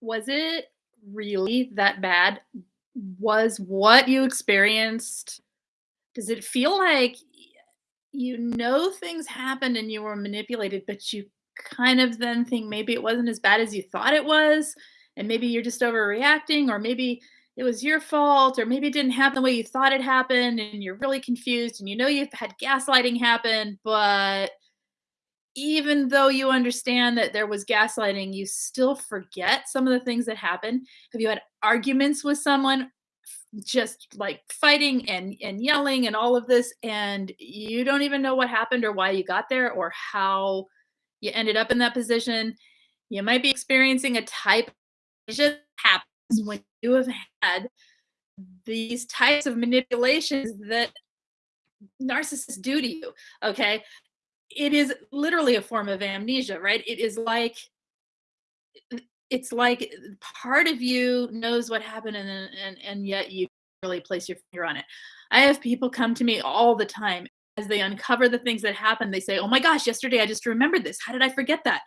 Was it really that bad? Was what you experienced does it feel like you know things happened and you were manipulated, but you kind of then think maybe it wasn't as bad as you thought it was, and maybe you're just overreacting, or maybe it was your fault, or maybe it didn't happen the way you thought it happened, and you're really confused, and you know you've had gaslighting happen, but even though you understand that there was gaslighting, you still forget some of the things that happened? Have you had arguments with someone just, like, fighting and and yelling and all of this, and you don't even know what happened or why you got there or how you ended up in that position? You might be experiencing a type it just happens when you have had these types of manipulations that narcissists do to you, okay? It is literally a form of amnesia, right? It is like it's like, uh, part of you knows what happened and and and yet you really place your finger on it. I have people come to me all the time as they uncover the things that happened, they say, "Oh my gosh, yesterday I just remembered this. How did I forget that?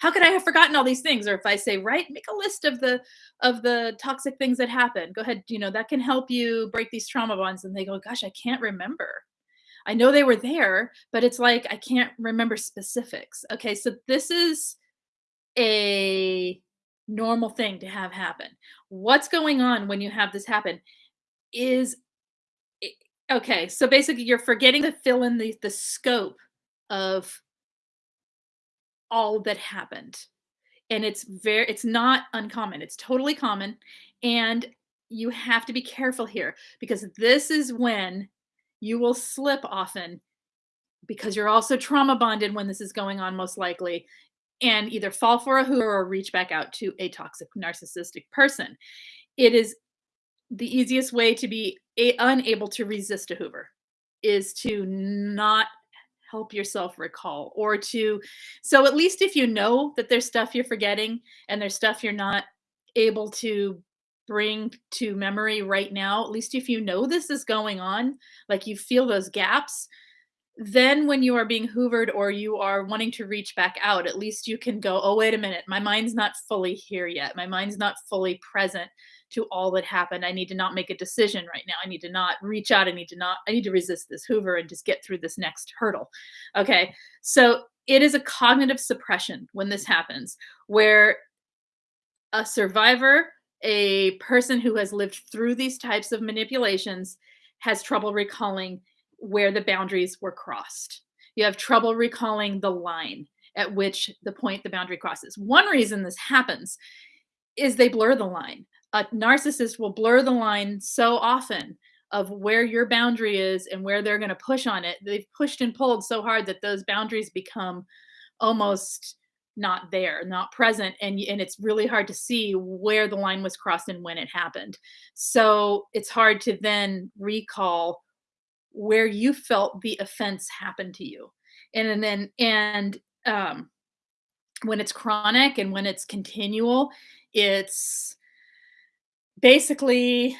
How could I have forgotten all these things?" Or if I say, right, make a list of the of the toxic things that happened. Go ahead, you know, that can help you break these trauma bonds," and they go, "Gosh, I can't remember. I know they were there, but it's like I can't remember specifics." Okay, so this is a normal thing to have happen. What's going on when you have this happen is okay, so basically you're forgetting to fill in the the scope of all that happened, and it's very it's not uncommon, it's totally common, and you have to be careful here because this is when you will slip often because you're also trauma bonded when this is going on most likely, and either fall for a hoover or reach back out to a toxic narcissistic person. It is the easiest way to be a unable to resist a hoover is to not help yourself recall or to so at least if you know that there's stuff you're forgetting and there's stuff you're not able to bring to memory right now, at least if you know this is going on, like you feel those gaps, then when you are being hoovered or you are wanting to reach back out, at least you can go, "Oh, wait a minute, my mind's not fully here yet. My mind's not fully present to all that happened. I need to not make a decision right now. I need to not reach out. I need to not I need to resist this hoover and just get through this next hurdle." Okay? So, it is a cognitive suppression when this happens, where a survivor, a person who has lived through these types of manipulations, has trouble recalling where the boundaries were crossed. You have trouble recalling the line at which the point the boundary crosses. One reason this happens is they blur the line. A narcissist will blur the line so often of where your boundary is and where they're gonna push on it. They've pushed and pulled so hard that those boundaries become almost not there, not present, and and it's really hard to see where the line was crossed and when it happened. So, it's hard to then recall where you felt the offense happened to you. And and then and, um, when it's chronic and when it's continual, it's basically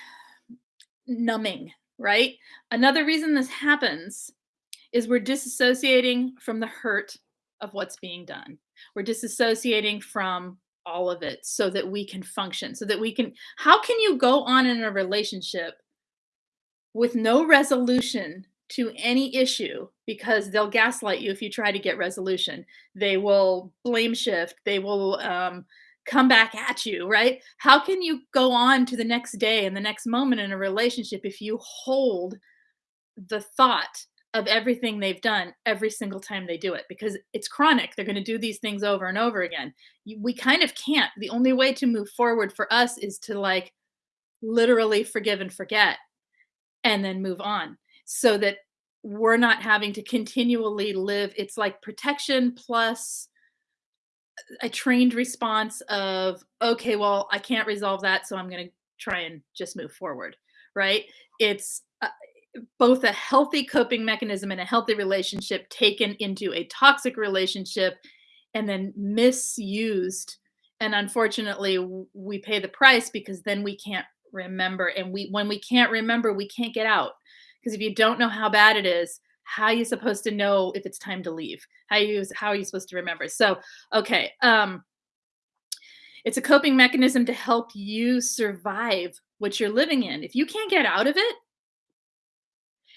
numbing, right? Another reason this happens is we're disassociating from the hurt of what's being done. We're disassociating from all of it so that we can function, so that we can how can you go on in a relationship with no resolution to any issue because they'll gaslight you if you try to get resolution. They will blame shift, they will, um, come back at you, right? How can you go on to the next day and the next moment in a relationship if you hold the thought of everything they've done every single time they do it? Because it's chronic, they're gonna do these things over and over again. We kind of can't. The only way to move forward for us is to, like, literally forgive and forget, and then move on, so that we're not having to continually live it's like protection plus a trained response of, "Okay, well, I can't resolve that, so I'm gonna try and just move forward." Right? It's, both a healthy coping mechanism and a healthy relationship taken into a toxic relationship and then misused, and unfortunately, we pay the price because then we can't remember, and we when we can't remember, we can't get out because if you don't know how bad it is, how are you supposed to know if it's time to leave? How you how are you supposed to remember? So, okay, um It's a coping mechanism to help you survive what you're living in. If you can't get out of it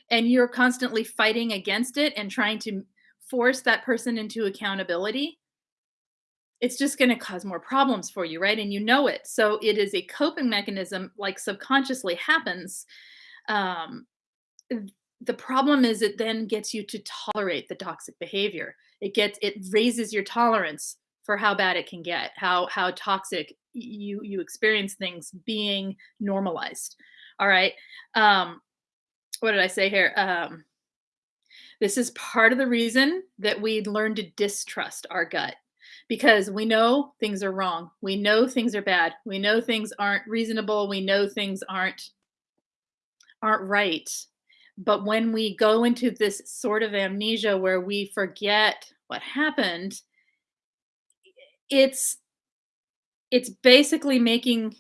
and you're constantly fighting against it and trying to force that person into accountability, it's just going to cause more problems for you, right? And you know it. So it is a coping mechanism, like subconsciously happens. Um, the problem is it then gets you to tolerate the toxic behavior. It gets it raises your tolerance for how bad it can get, how how toxic you you experience things being normalized. All right. Um, what did I say here? Um, this is part of the reason that we learn to distrust our gut because we know things are wrong. We know things are bad. We know things aren't reasonable. We know things aren't aren't right. But when we go into this sort of amnesia where we forget what happened, it's it's basically making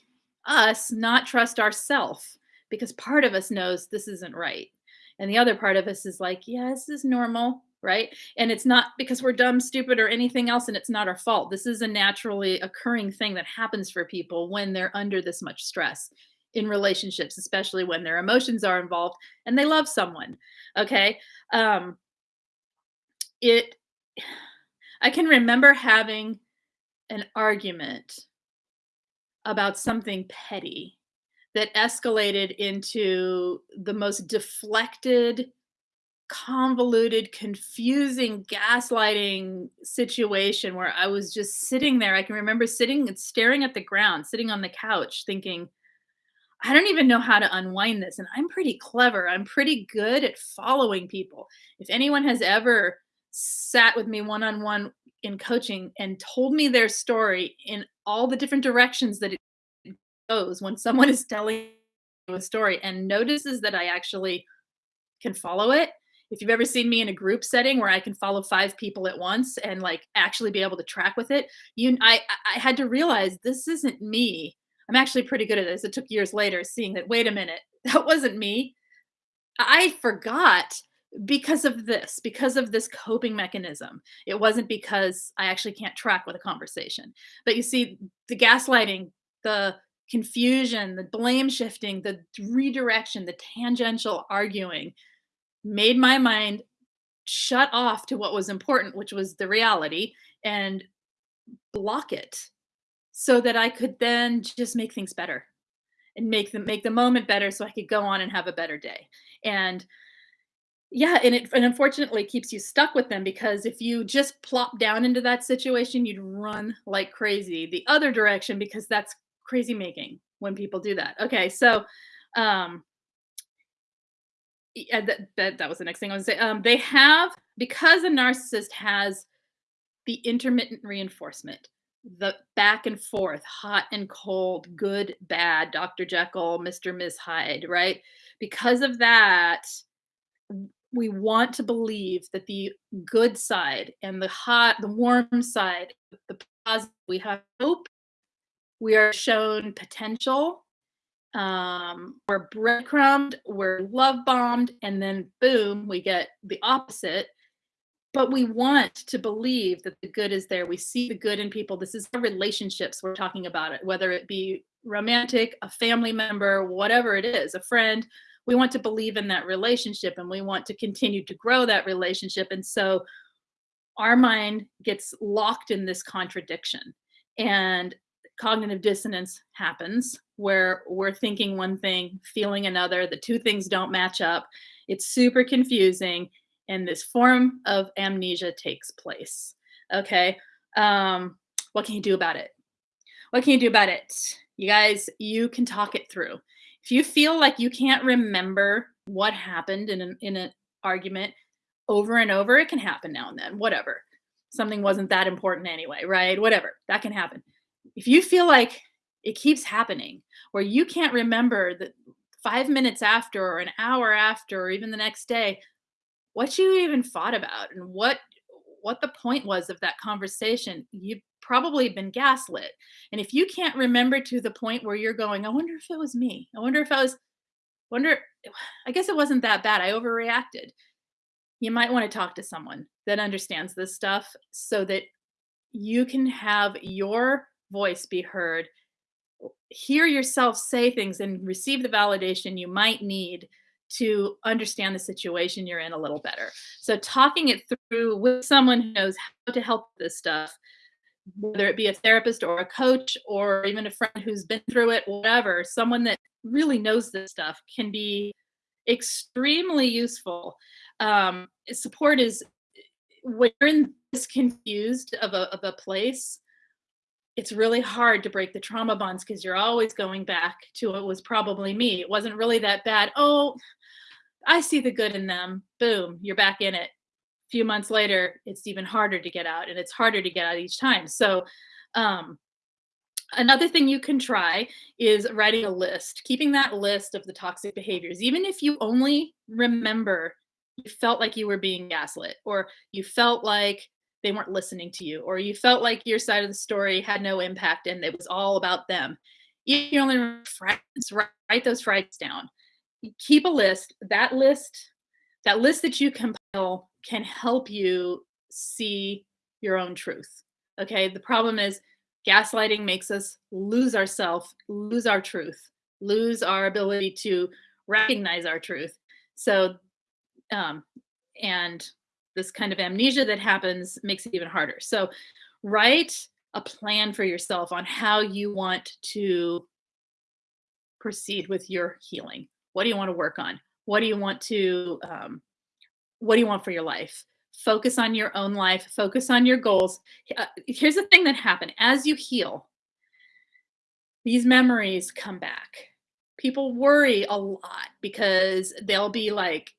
us not trust ourselves because part of us knows this isn't right. And the other part of us is like, yeah, this is normal right? And it's not because we're dumb, stupid, or anything else, and it's not our fault. This is a naturally occurring thing that happens for people when they're under this much stress in relationships, especially when their emotions are involved and they love someone. Okay. Um, it, I can remember having an argument about something petty that escalated into the most deflected convoluted, confusing, gaslighting situation where I was just sitting there. I can remember sitting and staring at the ground, sitting on the couch, thinking, I don't even know how to unwind this. And I'm pretty clever. I'm pretty good at following people. If anyone has ever sat with me one on one in coaching and told me their story in all the different directions that it when someone is telling a story and notices that I actually can follow it, if you've ever seen me in a group setting where I can follow five people at once and like actually be able to track with it, you I I had to realize this isn't me. I'm actually pretty good at this. It took years later seeing that wait a minute, that wasn't me. I forgot because of this, because of this coping mechanism. It wasn't because I actually can't track with a conversation. But you see the gaslighting, the confusion, the blame shifting, the redirection, the tangential arguing, made my mind shut off to what was important, which was the reality, and block it so that I could then just make things better and make them make the moment better so I could go on and have a better day. And yeah, and it and unfortunately keeps you stuck with them because if you just plop down into that situation, you'd run like crazy the other direction because that's crazy making when people do that. Okay, so um yeah, that, that that was the next thing I was say. Um, they have because a narcissist has the intermittent reinforcement, the back and forth, hot and cold, good, bad, Dr. Jekyll, Mr. Miss Hyde, right? Because of that, we want to believe that the good side and the hot, the warm side, the positive, we have hope. We are shown potential um, we're breadcrumbed, we're love bombed, and then boom, we get the opposite. But we want to believe that the good is there. We see the good in people. This is the relationships we're talking about it, whether it be romantic, a family member, whatever it is, a friend. We want to believe in that relationship and we want to continue to grow that relationship. And so our mind gets locked in this contradiction. And cognitive dissonance happens where we're thinking one thing, feeling another, the two things don't match up. It's super confusing, and this form of amnesia takes place. Okay. Um, what can you do about it? What can you do about it? You guys, you can talk it through. If you feel like you can't remember what happened in an, in an argument over and over, it can happen now and then, whatever. Something wasn't that important anyway, right? Whatever, that can happen if you feel like it keeps happening where you can't remember that five minutes after or an hour after or even the next day what you even thought about and what what the point was of that conversation you've probably been gaslit. And if you can't remember to the point where you're going i wonder if it was me. I wonder if i was wonder i guess it wasn't that bad. I overreacted. You might want to talk to someone that understands this stuff so that you can have your voice be heard. Hear yourself say things and receive the validation you might need to understand the situation you're in a little better. So talking it through with someone who knows how to help this stuff, whether it be a therapist or a coach or even a friend who's been through it, whatever, someone that really knows this stuff can be extremely useful. Um, support is when you're in this confused of a, of a place, it's really hard to break the trauma bonds because you're always going back to it was probably me. It wasn't really that bad. Oh, I see the good in them. Boom, you're back in it. A few months later, it's even harder to get out and it's harder to get out each time. So, um, another thing you can try is writing a list, keeping that list of the toxic behaviors. Even if you only remember you felt like you were being gaslit or you felt like they weren't listening to you or you felt like your side of the story had no impact and it was all about them. You only write those frights down. Keep a list. That list that list that you compile can help you see your own truth okay? The problem is gaslighting makes us lose ourself lose our truth lose our ability to recognize our truth. So um, and this kind of amnesia that happens makes it even harder. So write a plan for yourself on how you want to proceed with your healing. What do you want to work on? What do you want to um, what do you want for your life? Focus on your own life, focus on your goals. Uh, here's the thing that happened as you heal, these memories come back. People worry a lot because they'll be like,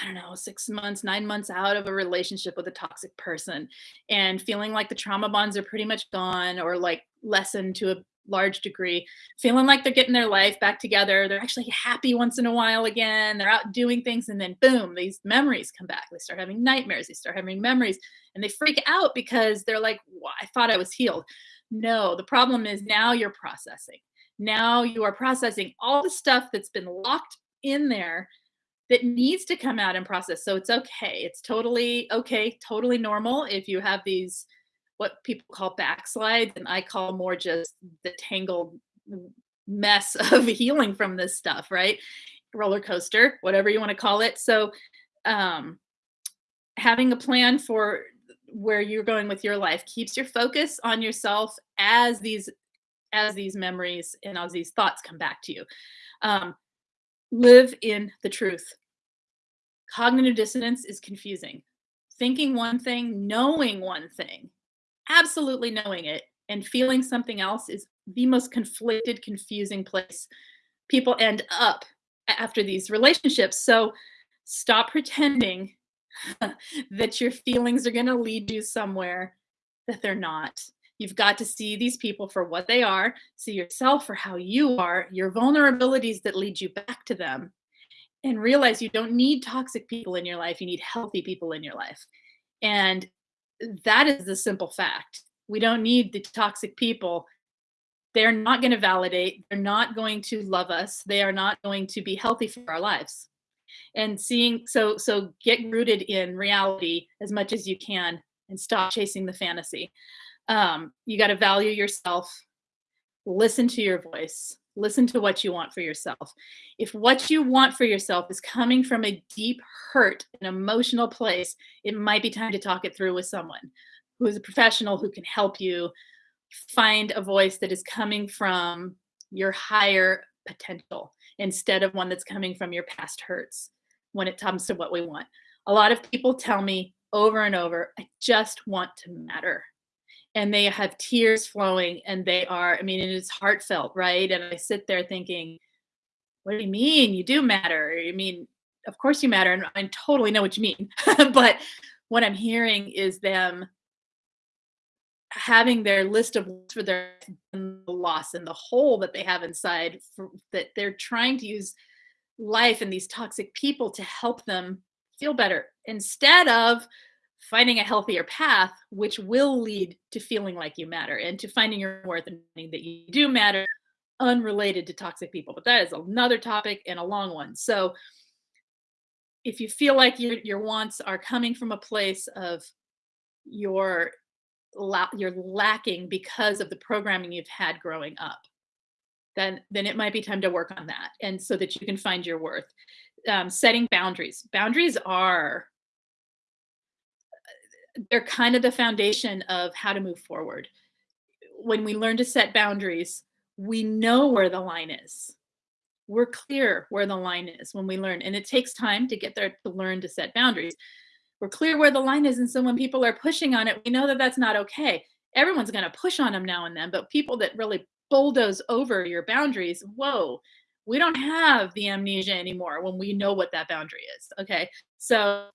I don't know, six months, nine months out of a relationship with a toxic person and feeling like the trauma bonds are pretty much gone or like lessened to a large degree, feeling like they're getting their life back together. They're actually happy once in a while again. They're out doing things. And then, boom, these memories come back. They start having nightmares. They start having memories and they freak out because they're like, well, I thought I was healed. No, the problem is now you're processing. Now you are processing all the stuff that's been locked in there that needs to come out and process. So it's okay. It's totally okay, totally normal if you have these what people call backslides and I call more just the tangled mess of healing from this stuff, right? Roller coaster, whatever you want to call it. So um having a plan for where you're going with your life keeps your focus on yourself as these as these memories and as these thoughts come back to you. Um, live in the truth. Cognitive dissonance is confusing. Thinking one thing, knowing one thing, absolutely knowing it, and feeling something else is the most conflicted, confusing place people end up after these relationships. So stop pretending that your feelings are going to lead you somewhere that they're not. You've got to see these people for what they are, see yourself for how you are, your vulnerabilities that lead you back to them, and realize you don't need toxic people in your life. You need healthy people in your life. And that is the simple fact. We don't need the toxic people. They're not going to validate, they're not going to love us, they are not going to be healthy for our lives. And seeing so so get rooted in reality as much as you can and stop chasing the fantasy. Um, you got to value yourself, listen to your voice, Listen to what you want for yourself. If what you want for yourself is coming from a deep hurt, an emotional place, it might be time to talk it through with someone who is a professional who can help you find a voice that is coming from your higher potential instead of one that's coming from your past hurts when it comes to what we want. A lot of people tell me over and over, I just want to matter and they have tears flowing and they are i mean it is heartfelt right? And i sit there thinking what do you mean? You do matter. I mean of course you matter and i totally know what you mean. But what i'm hearing is them having their list of for their loss and the hole that they have inside for, that they're trying to use life and these toxic people to help them feel better instead of finding a healthier path, which will lead to feeling like you matter and to finding your worth and that you do matter, unrelated to toxic people. But that is another topic and a long one. So if you feel like your your wants are coming from a place of your you're lacking because of the programming you've had growing up then then it might be time to work on that and so that you can find your worth um, setting boundaries boundaries are they're kind of the foundation of how to move forward. When we learn to set boundaries we know where the line is. We're clear where the line is when we learn and it takes time to get there to learn to set boundaries. We're clear where the line is and so when people are pushing on it we know that that's not okay. Everyone's going to push on them now and then but people that really bulldoze over your boundaries whoa we don't have the amnesia anymore when we know what that boundary is okay? So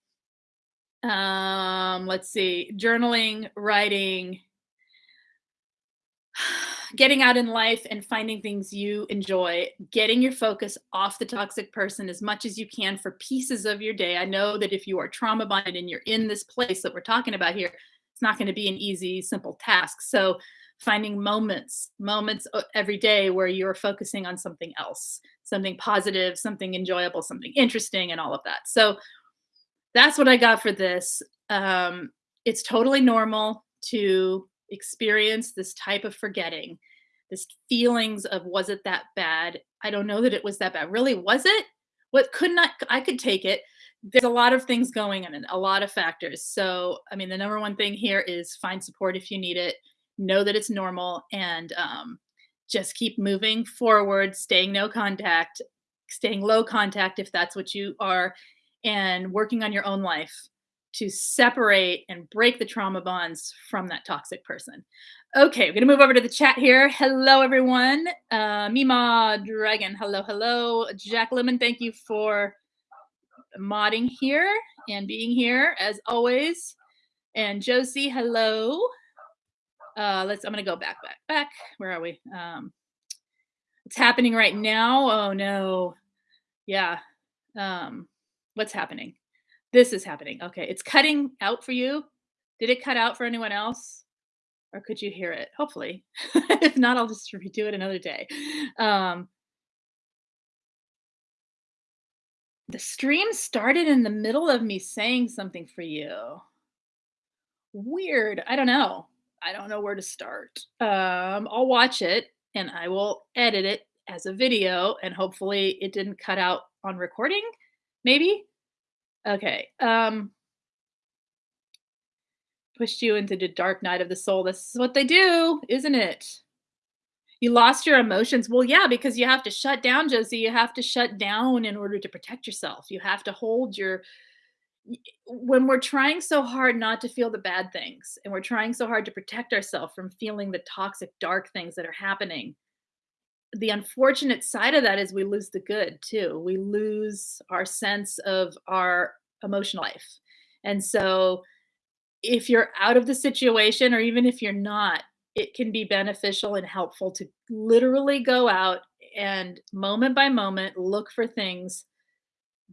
um let's see journaling writing getting out in life and finding things you enjoy, getting your focus off the toxic person as much as you can for pieces of your day. I know that if you are trauma bonded and you're in this place that we're talking about here, it's not going to be an easy, simple task. So, finding moments, moments uh, every day where you're focusing on something else, something positive, something enjoyable, something interesting, and all of that. So, that's what I got for this. Um, it's totally normal to experience this type of forgetting, this feelings of was it that bad? I don't know that it was that bad. Really, was it? What could not I could take it. There's a lot of things going on a lot of factors. So, I mean, the number one thing here is find support if you need it. Know that it's normal and um, just keep moving forward, staying no contact, staying low contact if that's what you are, and working on your own life to separate and break the trauma bonds from that toxic person. Okay, we're gonna move over to the chat here. Hello, everyone. Uh, Mima Dragon, hello, hello. Jack Lemon, thank you for modding here and being here as always. And Josie, hello. Uh, let's. I'm gonna go back, back, back. Where are we? Um, it's happening right now. Oh no. Yeah. Um, what's happening? This is happening. Okay, it's cutting out for you. Did it cut out for anyone else? Or could you hear it? Hopefully. if not, I'll just redo it another day. Um, the stream started in the middle of me saying something for you. Weird. I don't know. I don't know where to start. Um, I'll watch it and I will edit it as a video and hopefully it didn't cut out on recording. Maybe. Okay. Um pushed you into the dark night of the soul. This is what they do, isn't it? You lost your emotions. Well, yeah, because you have to shut down, Josie. You have to shut down in order to protect yourself. You have to hold your when we're trying so hard not to feel the bad things and we're trying so hard to protect ourselves from feeling the toxic dark things that are happening the unfortunate side of that is we lose the good too. We lose our sense of our emotional life. And so if you're out of the situation or even if you're not, it can be beneficial and helpful to literally go out and moment by moment look for things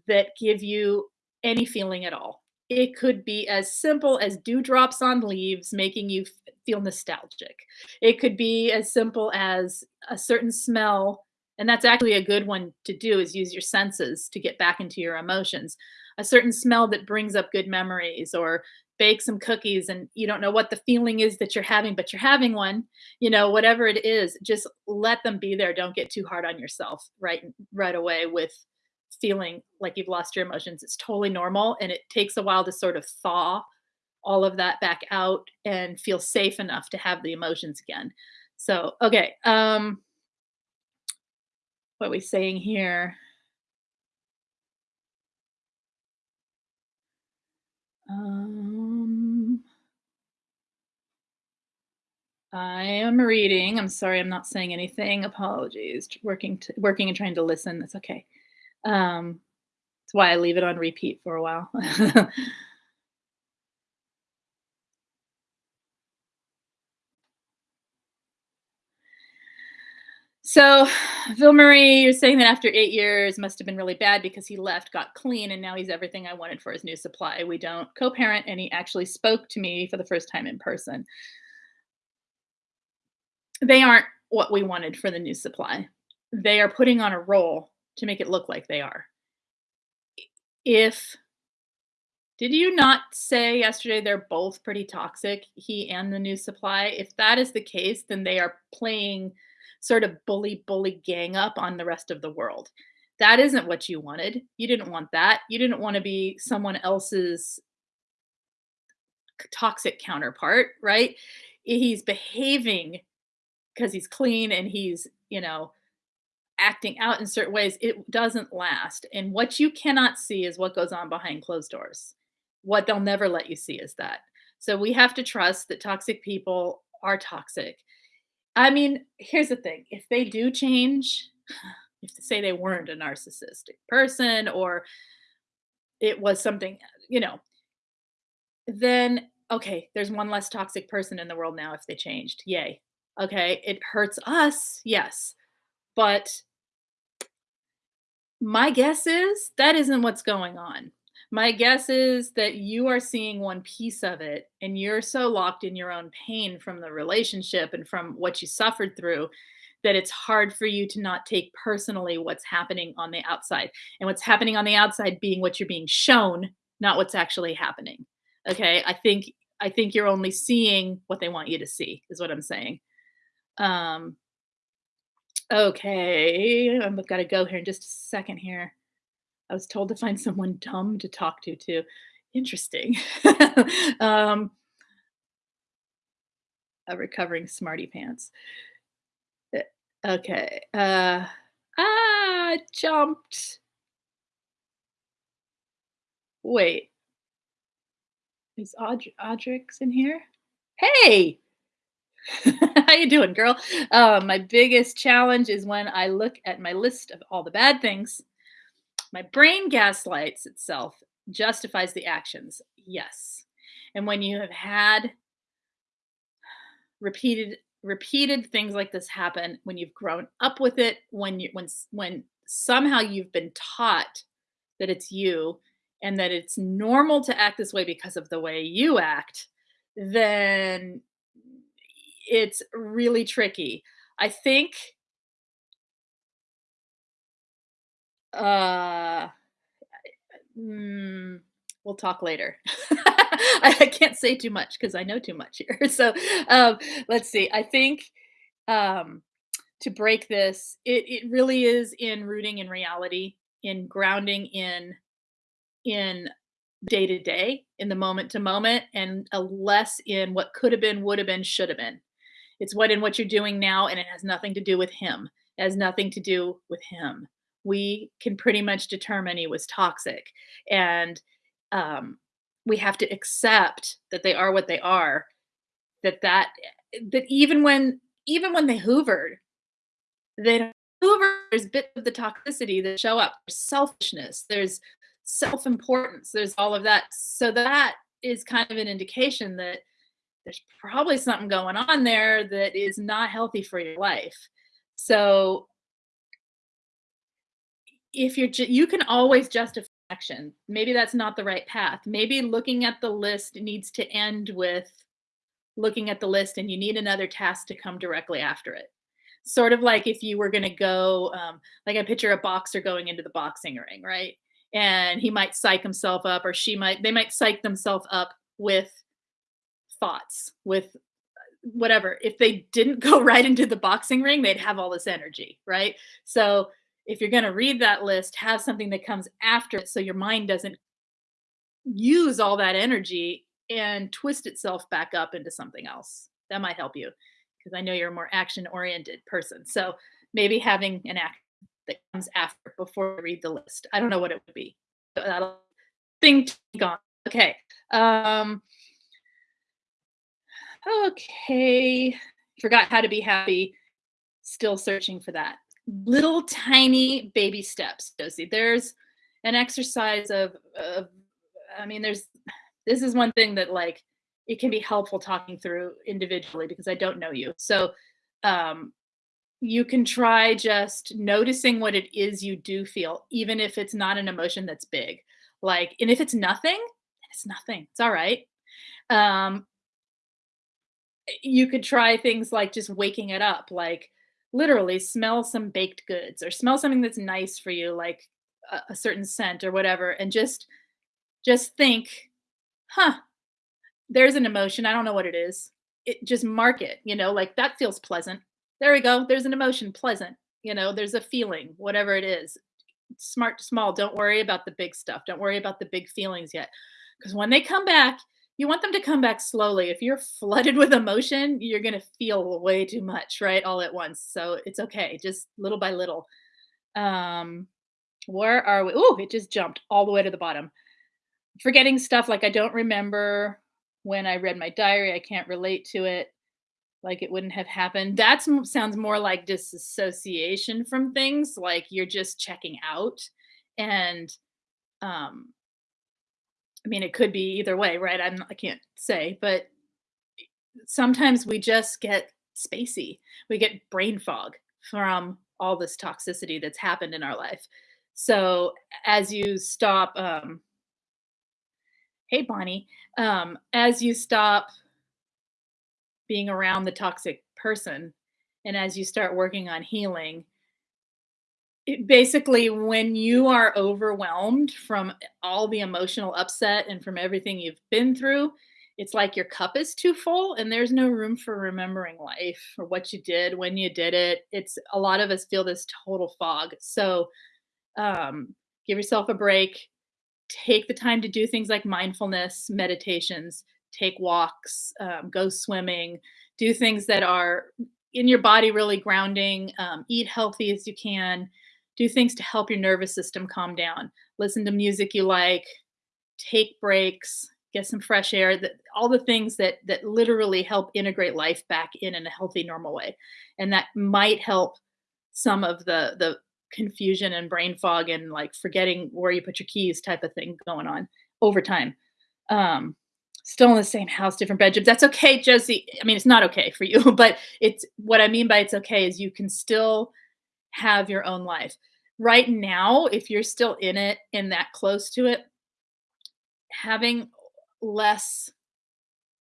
that give you any feeling at all. It could be as simple as dewdrops on leaves making you feel nostalgic. It could be as simple as a certain smell, and that's actually a good one to do is use your senses to get back into your emotions. A certain smell that brings up good memories or bake some cookies and you don't know what the feeling is that you're having but you're having one you know whatever it is just let them be there don't get too hard on yourself right right away with feeling like you've lost your emotions. It's totally normal and it takes a while to sort of thaw all of that back out and feel safe enough to have the emotions again. So, okay. Um what are we saying here? Um I am reading. I'm sorry, I'm not saying anything. Apologies. Working to, working and trying to listen. That's okay. Um, that's why I leave it on repeat for a while. So, Phil Murray, you're saying that after eight years must have been really bad because he left, got clean, and now he's everything I wanted for his new supply. We don't co parent, and he actually spoke to me for the first time in person. They aren't what we wanted for the new supply. They are putting on a role to make it look like they are if Did you not say yesterday they're both pretty toxic, he and the new supply? If that is the case, then they are playing sort of bully, bully gang up on the rest of the world. That isn't what you wanted. You didn't want that. You didn't want to be someone else's toxic counterpart, right? He's behaving because he's clean and he's, you know, acting out in certain ways. It doesn't last. And what you cannot see is what goes on behind closed doors. What they'll never let you see is that. So we have to trust that toxic people are toxic. I mean, here's the thing if they do change, if they say they weren't a narcissistic person or it was something, you know, then okay, there's one less toxic person in the world now if they changed. Yay. Okay, it hurts us, yes. But my guess is that isn't what's going on. My guess is that you are seeing one piece of it and you're so locked in your own pain from the relationship and from what you suffered through that it's hard for you to not take personally what's happening on the outside. And what's happening on the outside being what you're being shown, not what's actually happening. Okay? I think I think you're only seeing what they want you to see is what I'm saying. Um okay, I've got to go here in just a second here. I was told to find someone dumb to talk to too. Interesting. um, a recovering smarty pants. Uh, okay. Uh, ah, jumped. Wait. Is Aud- Audrix in here? Hey! How you doing, girl? Uh, my biggest challenge is when I look at my list of all the bad things my brain gaslights itself, justifies the actions. Yes. And when you have had repeated repeated things like this happen, when you've grown up with it, when you when when somehow you've been taught that it's you and that it's normal to act this way because of the way you act, then it's really tricky. I think Uh, mm, we'll talk later. I can't say too much because I know too much here. So um, let's see. I think um, to break this, it, it really is in rooting in reality, in grounding in in day to day, in the moment to moment, and a less in what could have been, would have been, should have been. It's what in what you're doing now, and it has nothing to do with him. It has nothing to do with him we can pretty much determine he was toxic. And um, we have to accept that they are what they are. That that that even when even when they hoovered, they hoover. There's bits of the toxicity that show up. There's selfishness. There's self-importance. There's all of that. So that is kind of an indication that there's probably something going on there that is not healthy for your life. So if you're ju- you can always justify action. Maybe that's not the right path. Maybe looking at the list needs to end with looking at the list and you need another task to come directly after it. Sort of like if you were going to go um, like i picture a boxer going into the boxing ring right? And he might psych himself up or she might they might psych themselves up with thoughts with whatever. If they didn't go right into the boxing ring they'd have all this energy right? So if you're going to read that list, have something that comes after it so your mind doesn't use all that energy and twist itself back up into something else. That might help you because I know you're a more action oriented person. So maybe having an act that comes after before I read the list. I don't know what it would be. That'll thing gone. Okay. Um okay. Forgot how to be happy. Still searching for that little tiny baby steps, Josie. There's an exercise of, of I mean, there's this is one thing that like it can be helpful talking through individually because I don't know you. So um, you can try just noticing what it is you do feel, even if it's not an emotion that's big. Like, and if it's nothing, it's nothing. It's all right. Um, you could try things like just waking it up, like literally smell some baked goods or smell something that's nice for you like a, a certain scent or whatever and just just think huh, there's an emotion. I don't know what it is. It just mark it, you know, like that feels pleasant. There we go. There's an emotion, pleasant. You know, there's a feeling, whatever it is. Smart small. Don't worry about the big stuff. Don't worry about the big feelings yet. Because when they come back, you want them to come back slowly. If you're flooded with emotion, you're going to feel way too much, right? All at once. So it's okay, just little by little. Um, where are we? Oh, it just jumped all the way to the bottom. Forgetting stuff like I don't remember when I read my diary, I can't relate to it like it wouldn't have happened. That sounds more like disassociation from things, like you're just checking out. And um I mean, it could be either way, right? I'm I can't say, but sometimes we just get spacey. We get brain fog from all this toxicity that's happened in our life. So as you stop, um, hey Bonnie, um, as you stop being around the toxic person and as you start working on healing, it basically when you are overwhelmed from all the emotional upset and from everything you've been through, it's like your cup is too full and there's no room for remembering life or what you did when you did it. It's a lot of us feel this total fog. So um, give yourself a break. Take the time to do things like mindfulness, meditations, take walks, um, go swimming, do things that are in your body really grounding, um, eat healthy as you can, do things to help your nervous system calm down. Listen to music you like, take breaks, get some fresh air, that all the things that that literally help integrate life back in in a healthy normal way. And that might help some of the the confusion and brain fog and like forgetting where you put your keys type of thing going on over time. Um still in the same house, different bedrooms. That's okay, Josie. I mean, it's not okay for you, but it's what I mean by it's okay is you can still have your own life. Right now, if you're still in it and that close to it, having less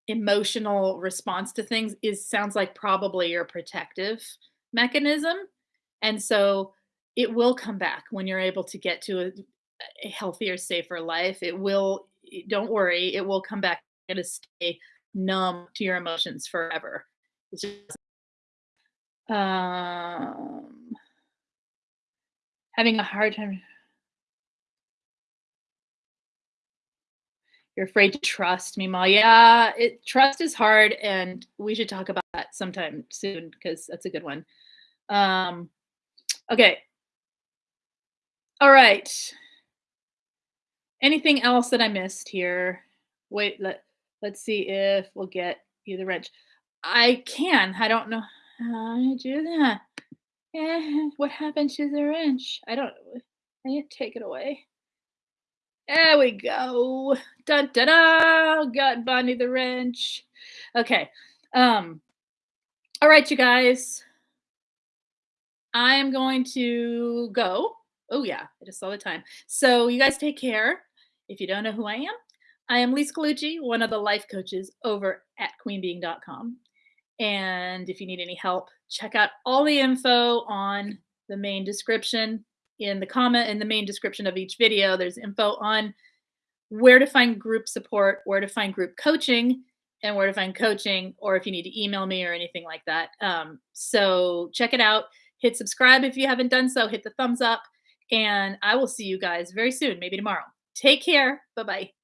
emotional response to things is sounds like probably your protective mechanism. And so it will come back when you're able to get to a, a healthier, safer life. It will, don't worry, it will come back Going to stay numb to your emotions forever. It's just, um, having a hard time. You're afraid to trust me, Ma. Yeah, it trust is hard, and we should talk about that sometime soon because that's a good one. Um, okay. All right. Anything else that I missed here? Wait, let let's see if we'll get you the wrench. I can. I don't know how to do that. Eh, what happened to the wrench? I don't I need to take it away. There we go. Dun da da. Got Bonnie the wrench. Okay. Um. All right, you guys. I am going to go. Oh yeah, I just saw the time. So you guys take care. If you don't know who I am, I am Lisa Colucci, one of the life coaches over at queenbeeing.com. And if you need any help, check out all the info on the main description in the comment in the main description of each video. There's info on where to find group support, where to find group coaching, and where to find coaching, or if you need to email me or anything like that. Um, so check it out. Hit subscribe if you haven't done so. Hit the thumbs up. And I will see you guys very soon, maybe tomorrow. Take care. Bye bye.